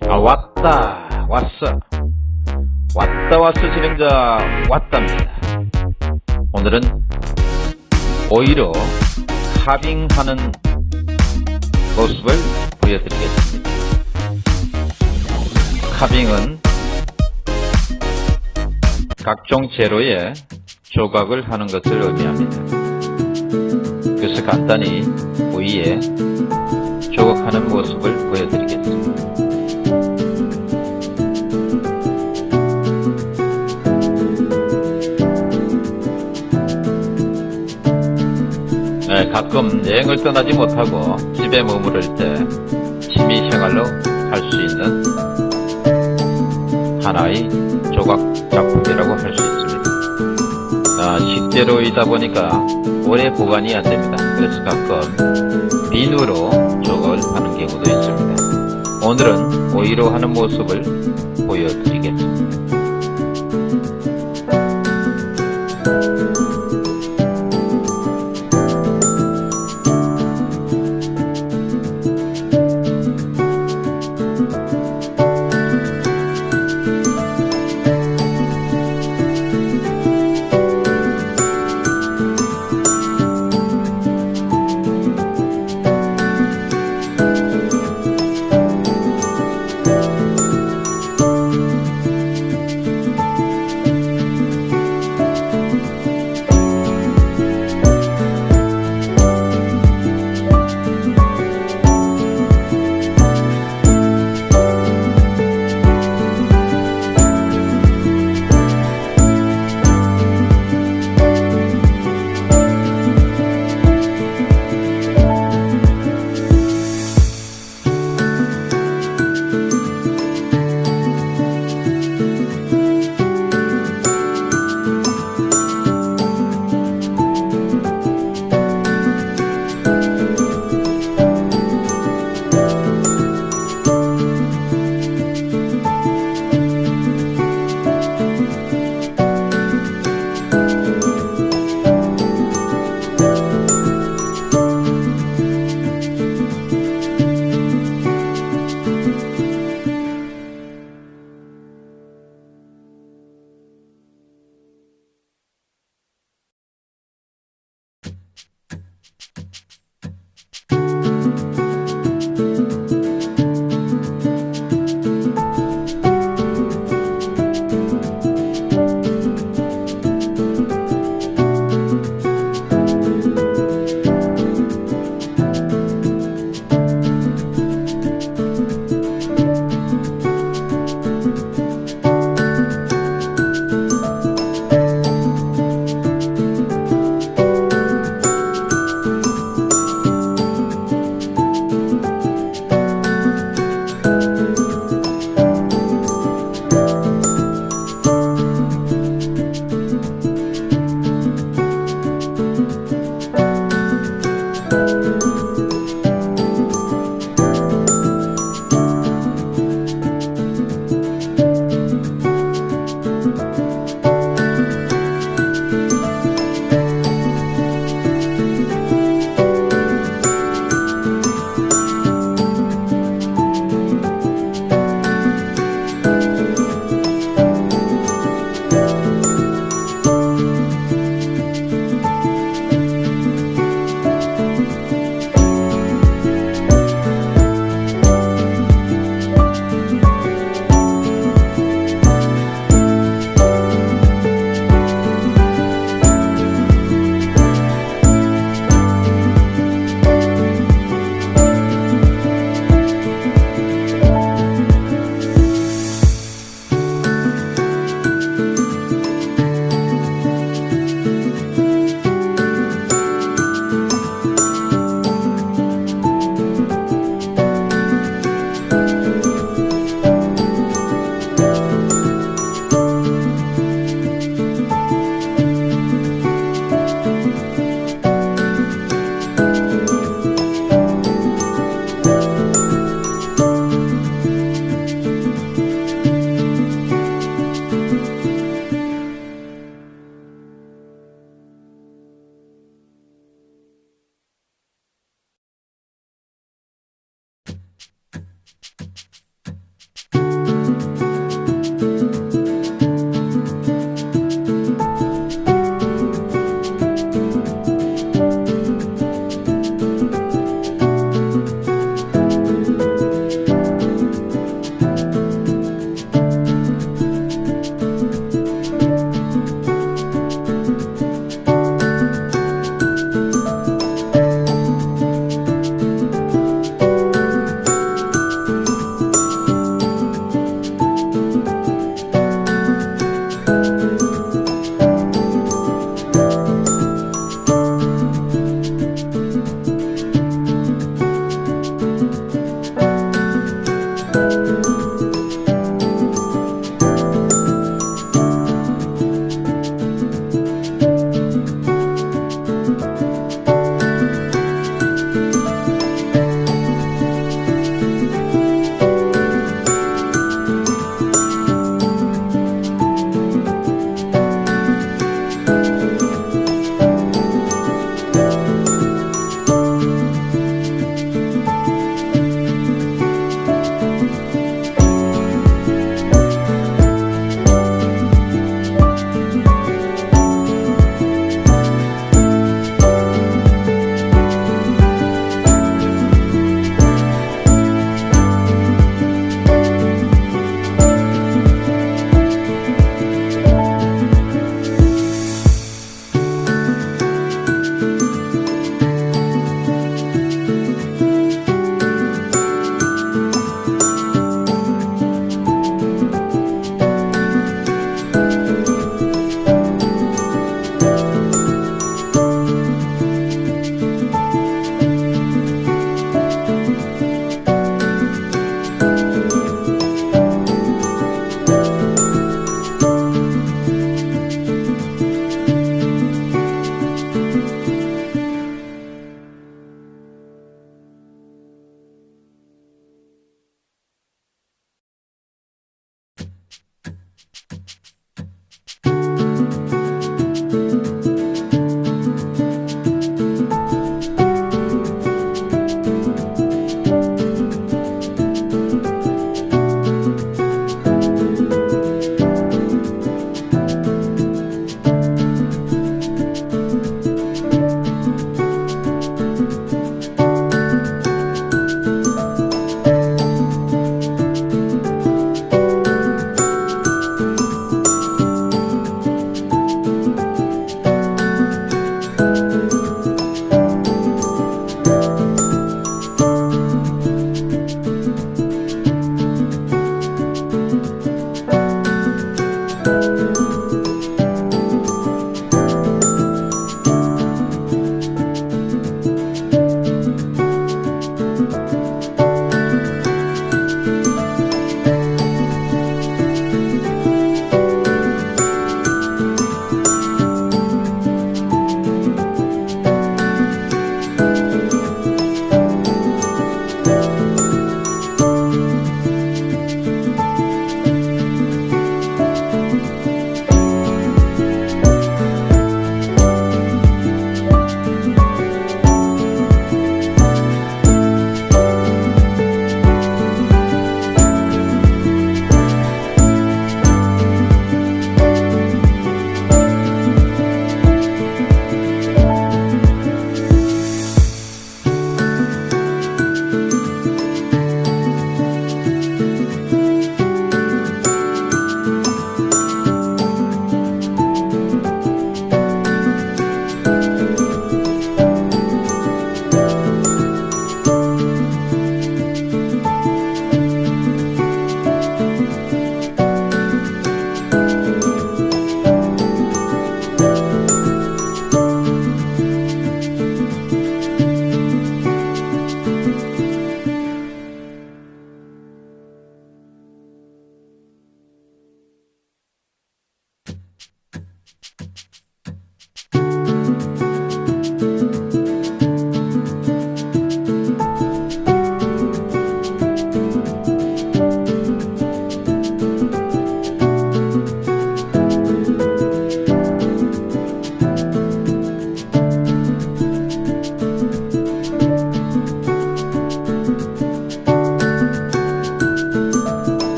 아 왔다 왔어. 왔다 왔어 진행자. 왔답니다. 오늘은 오히려 카빙하는 모습을 보여드리겠습니다. 카빙은 각종 재료에 조각을 하는 것을 의미합니다. 그래서 간단히 위에 조각하는 모습을 보여드리겠습니다 가끔 여행을 떠나지 못하고 집에 머무를 때 취미생활로 할 수 있는 하나의 조각 작품이라고 할 수 있습니다. 아, 식재료이다 보니까 오래 보관이 안됩니다. 그래서 가끔 비누로 조각을 하는 경우도 있습니다. 오늘은 오이로 하는 모습을 보여드리겠습니다.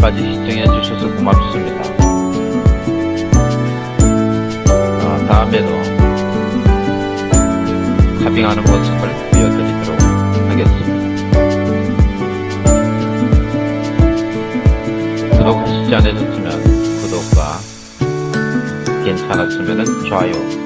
끝까지 시청해 주셔서 고맙습니다. 아, 다음에도 카빙하는 모습을 보여드리도록 하겠습니다. 구독하시지 않으셨으면 구독과 괜찮았으면 좋아요